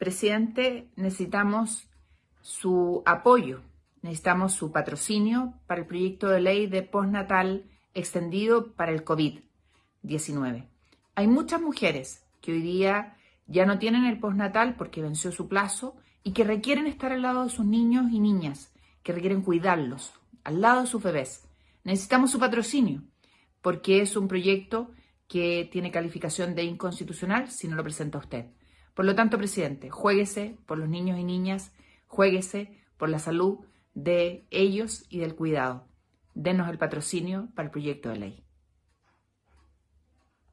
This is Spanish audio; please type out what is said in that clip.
Presidente, necesitamos su apoyo, necesitamos su patrocinio para el proyecto de ley de postnatal extendido para el COVID-19. Hay muchas mujeres que hoy día ya no tienen el postnatal porque venció su plazo y que requieren estar al lado de sus niños y niñas, que requieren cuidarlos, al lado de sus bebés. Necesitamos su patrocinio porque es un proyecto que tiene calificación de inconstitucional si no lo presenta usted. Por lo tanto, presidente, juéguese por los niños y niñas, juéguese por la salud de ellos y del cuidado. Denos el patrocinio para el proyecto de ley.